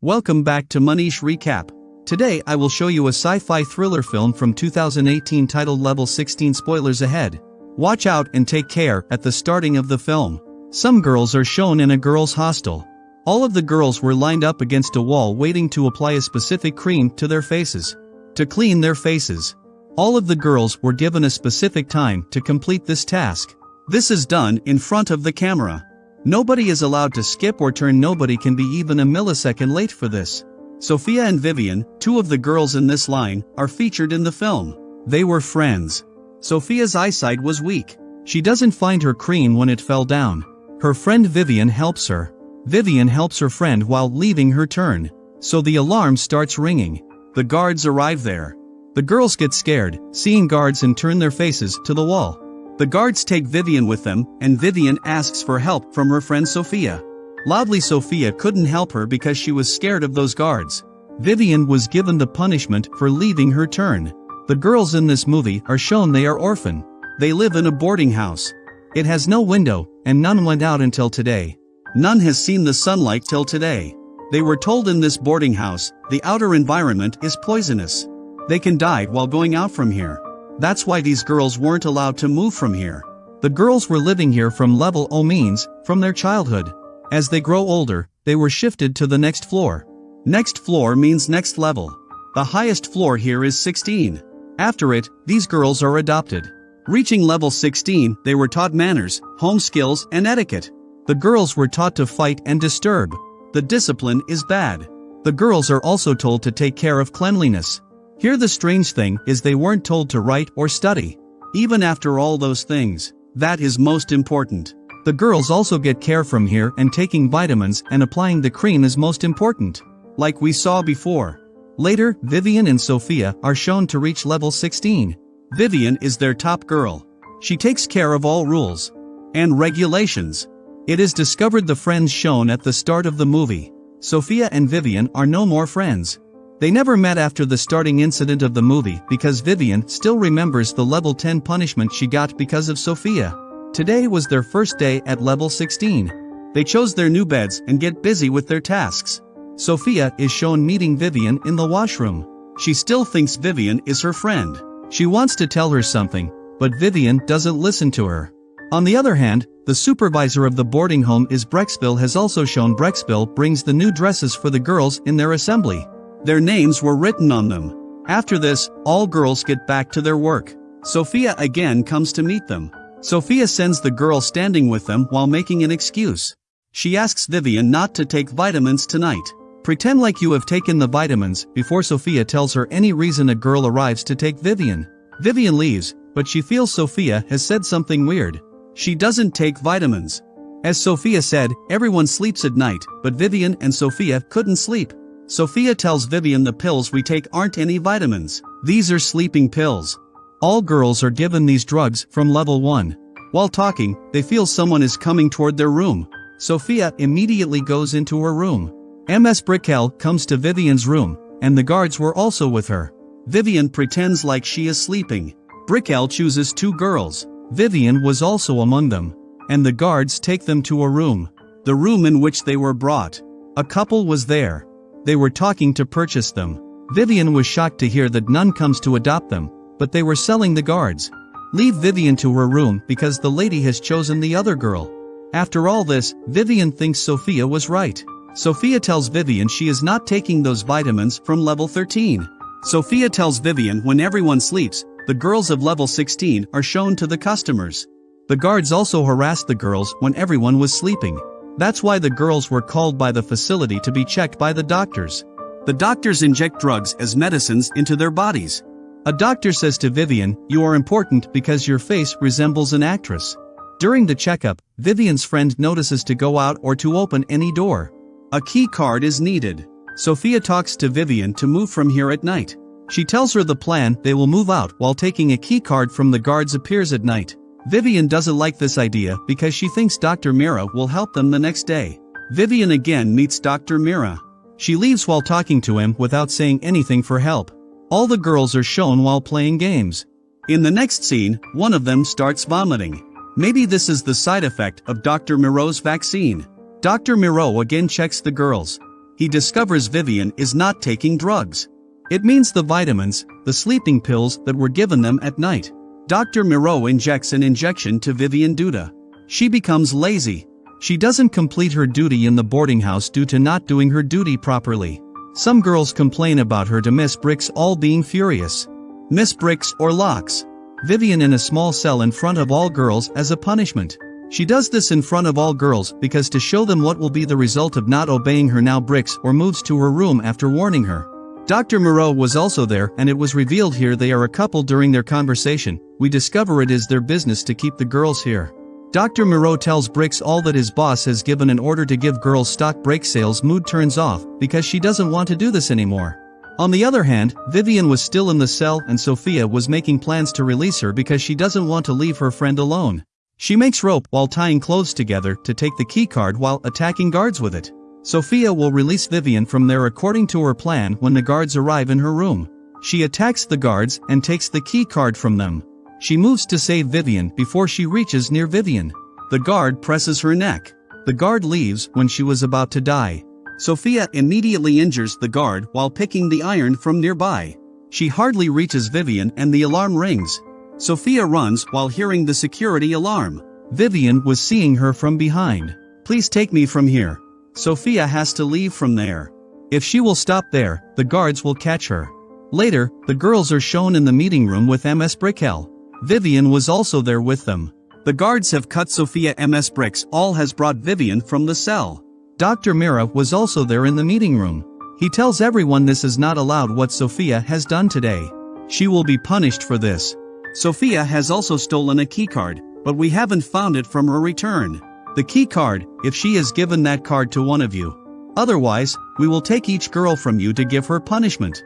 Welcome back to Manish Recap. Today I will show you a sci-fi thriller film from 2018 titled Level 16 Spoilers ahead. Watch out and take care at the starting of the film. Some girls are shown in a girls' hostel. All of the girls were lined up against a wall waiting to apply a specific cream to their faces. To clean their faces. All of the girls were given a specific time to complete this task. This is done in front of the camera. Nobody is allowed to skip or turn nobody can be even a millisecond late for this. Sophia and Vivian, two of the girls in this line, are featured in the film. They were friends. Sophia's eyesight was weak. She doesn't find her cream when it fell down. Her friend Vivian helps her. Vivian helps her friend while leaving her turn. So the alarm starts ringing. The guards arrive there. The girls get scared, seeing guards and turn their faces to the wall. The guards take Vivian with them, and Vivian asks for help from her friend Sophia. Loudly Sophia couldn't help her because she was scared of those guards. Vivian was given the punishment for leaving her turn. The girls in this movie are shown they are orphan. They live in a boarding house. It has no window, and none went out until today. None has seen the sunlight till today. They were told in this boarding house, the outer environment is poisonous. They can die while going out from here. That's why these girls weren't allowed to move from here. The girls were living here from level O means, from their childhood. As they grow older, they were shifted to the next floor. Next floor means next level. The highest floor here is 16. After it, these girls are adopted. Reaching level 16, they were taught manners, home skills, and etiquette. The girls were taught to fight and disturb. The discipline is bad. The girls are also told to take care of cleanliness. Here the strange thing is they weren't told to write or study. Even after all those things, that is most important. The girls also get care from here and taking vitamins and applying the cream is most important. Like we saw before. Later, Vivian and Sophia are shown to reach level 16. Vivian is their top girl. She takes care of all rules and regulations. It is discovered the friends shown at the start of the movie. Sophia and Vivian are no more friends. They never met after the starting incident of the movie because Vivian still remembers the level 10 punishment she got because of Sophia. Today was their first day at level 16. They chose their new beds and get busy with their tasks. Sophia is shown meeting Vivian in the washroom. She still thinks Vivian is her friend. She wants to tell her something, but Vivian doesn't listen to her. On the other hand, the supervisor of the boarding home is Brixil has also shown Brixil brings the new dresses for the girls in their assembly. Their names were written on them. After this, all girls get back to their work. Sophia again comes to meet them. Sophia sends the girl standing with them while making an excuse. She asks Vivian not to take vitamins tonight. Pretend like you have taken the vitamins before Sophia tells her any reason a girl arrives to take Vivian. Vivian leaves, but she feels Sophia has said something weird. She doesn't take vitamins. As Sophia said, everyone sleeps at night, but Vivian and Sophia couldn't sleep. Sophia tells Vivian the pills we take aren't any vitamins. These are sleeping pills. All girls are given these drugs from level 1. While talking, they feel someone is coming toward their room. Sophia immediately goes into her room. MS Brixil comes to Vivian's room, and the guards were also with her. Vivian pretends like she is sleeping. Brixil chooses two girls. Vivian was also among them. And the guards take them to a room. The room in which they were brought. A couple was there. They were talking to purchase them. Vivian was shocked to hear that none comes to adopt them, but they were selling the guards. Leave Vivian to her room because the lady has chosen the other girl. After all this, Vivian thinks Sophia was right. Sophia tells Vivian she is not taking those vitamins from level 13. Sophia tells Vivian when everyone sleeps, the girls of level 16 are shown to the customers. The guards also harassed the girls when everyone was sleeping. That's why the girls were called by the facility to be checked by the doctors. The doctors inject drugs as medicines into their bodies. A doctor says to Vivian, You are important because your face resembles an actress. During the checkup, Vivian's friend notices to go out or to open any door. A key card is needed. Sophia talks to Vivian to move from here at night. She tells her the plan they will move out while taking a key card from the guards appears at night. Vivian doesn't like this idea because she thinks Dr. Miro will help them the next day. Vivian again meets Dr. Miro. She leaves while talking to him without saying anything for help. All the girls are shown while playing games. In the next scene, one of them starts vomiting. Maybe this is the side effect of Dr. Miro's vaccine. Dr. Miro again checks the girls. he discovers Vivian is not taking drugs. It means the vitamins, the sleeping pills that were given them at night. Dr. Miro injects an injection to Vivian Duda. She becomes lazy. She doesn't complete her duty in the boarding house due to not doing her duty properly. Some girls complain about her to Miss Brixil being furious. Miss Brixil locks Vivian in a small cell in front of all girls as a punishment. She does this in front of all girls because to show them what will be the result of not obeying her now Brixil moves to her room after warning her. Dr. Miro was also there and it was revealed here they are a couple during their conversation, we discover it is their business to keep the girls here. Dr. Miro tells Brixil that his boss has given an order to give girls stock break sales mood turns off because she doesn't want to do this anymore. On the other hand, Vivian was still in the cell and Sophia was making plans to release her because she doesn't want to leave her friend alone. She makes rope while tying clothes together to take the keycard while attacking guards with it. Sophia will release Vivian from there according to her plan when the guards arrive in her room. She attacks the guards and takes the key card from them. She moves to save Vivian before she reaches near Vivian. The guard presses her neck. The guard leaves when she was about to die. Sophia immediately injures the guard while picking the iron from nearby. She hardly reaches Vivian and the alarm rings. Sophia runs while hearing the security alarm. Vivian was seeing her from behind. Please take me from here. Sophia has to leave from there. If she will stop there, the guards will catch her. Later, the girls are shown in the meeting room with MS Brixil. Vivian was also there with them. The guards have cut Sophia MS Brixil has brought Vivian from the cell. Dr. Miro was also there in the meeting room. He tells everyone this is not allowed what Sophia has done today. She will be punished for this. Sophia has also stolen a keycard, but we haven't found it from her return the key card, if she has given that card to one of you. Otherwise, we will take each girl from you to give her punishment.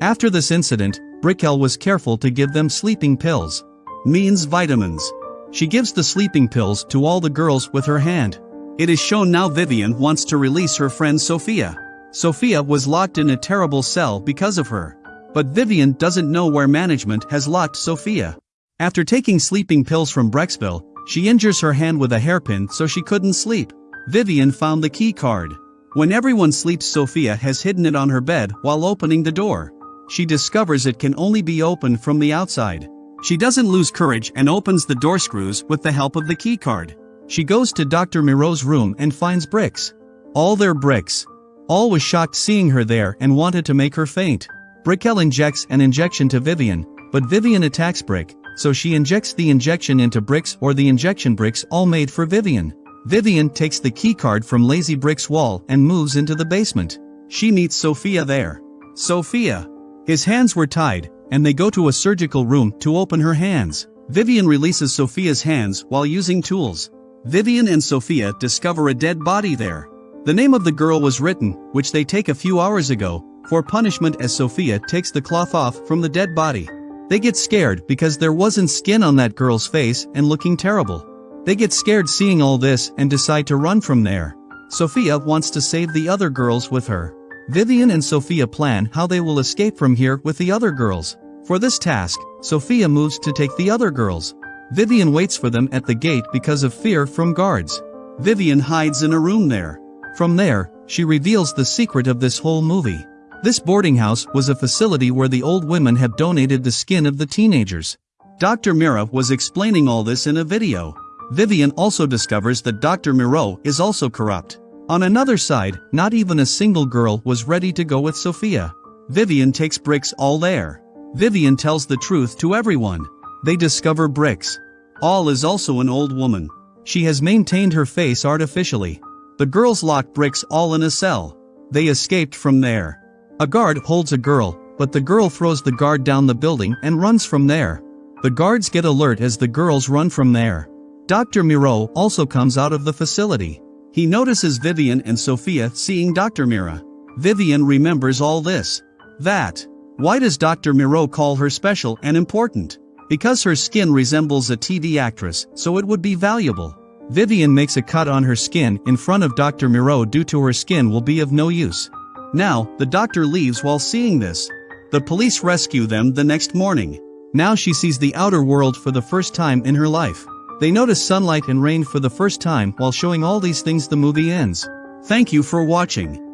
After this incident, Brixil was careful to give them sleeping pills. Means vitamins. She gives the sleeping pills to all the girls with her hand. It is shown now Vivian wants to release her friend Sophia. Sophia was locked in a terrible cell because of her. But Vivian doesn't know where management has locked Sophia. After taking sleeping pills from Brixil, she injures her hand with a hairpin so she couldn't sleep. Vivian found the key card. When everyone sleeps Sophia has hidden it on her bed while opening the door. She discovers it can only be opened from the outside. She doesn't lose courage and opens the door screws with the help of the key card. She goes to Dr. Miro's room and finds bricks. All their bricks. All was shocked seeing her there and wanted to make her faint. Brixil injects an injection to Vivian, but Vivian attacks Brick, so she injects the injection into Brixil the injection Brixil made for Vivian. Vivian takes the keycard from Lazy Brick's wall and moves into the basement. She meets Sophia there. Sophia. His hands were tied, and they go to a surgical room to open her hands. Vivian releases Sophia's hands while using tools. Vivian and Sophia discover a dead body there. The name of the girl was written, which they take a few hours ago, for punishment as Sophia takes the cloth off from the dead body. They get scared because there wasn't skin on that girl's face and looking terrible. They get scared seeing all this and decide to run from there. Sophia wants to save the other girls with her. Vivian and Sophia plan how they will escape from here with the other girls. For this task, Sophia moves to take the other girls. Vivian waits for them at the gate because of fear from guards. Vivian hides in a room there. From there, she reveals the secret of this whole movie. This boarding house was a facility where the old women have donated the skin of the teenagers. Dr. Miro was explaining all this in a video. Vivian also discovers that Dr. Miro is also corrupt. On another side, not even a single girl was ready to go with Sophia. Vivian takes Brixil there. Vivian tells the truth to everyone. They discover bricks. All is also an old woman. She has maintained her face artificially. The girls lock Brixil in a cell. They escaped from there. A guard holds a girl, but the girl throws the guard down the building and runs from there. The guards get alert as the girls run from there. Dr. Miro also comes out of the facility. He notices Vivian and Sophia seeing Dr. Miro. Vivian remembers all this. That. Why does Dr. Miro call her special and important? Because her skin resembles a TV actress, so it would be valuable. Vivian makes a cut on her skin in front of Dr. Miro due to her skin will be of no use. Now, the doctor leaves while seeing this. The police rescue them the next morning. Now she sees the outer world for the first time in her life. They notice sunlight and rain for the first time while showing all these things the movie ends. Thank you for watching.